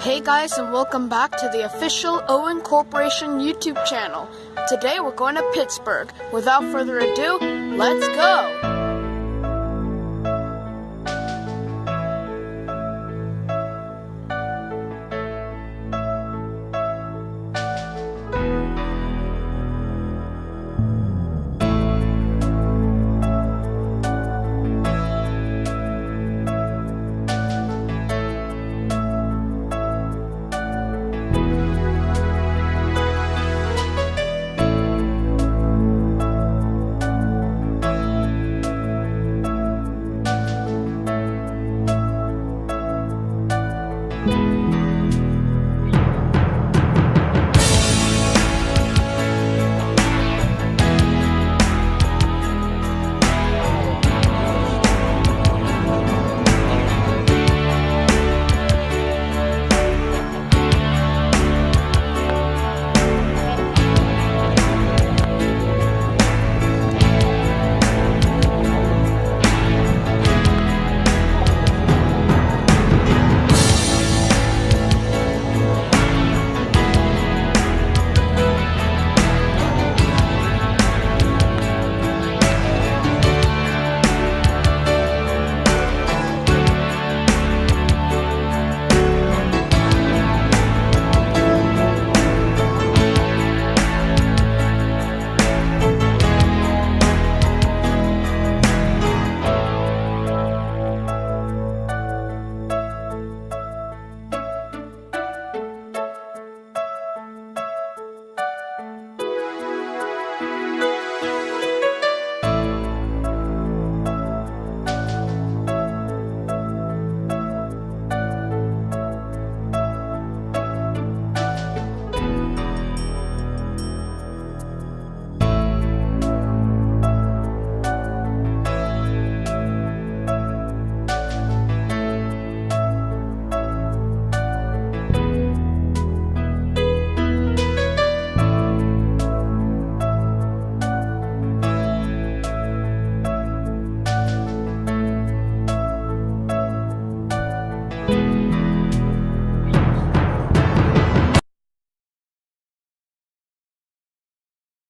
Hey guys and welcome back to the official Owen Corporation YouTube channel. Today we're going to Pittsburgh. Without further ado, let's go!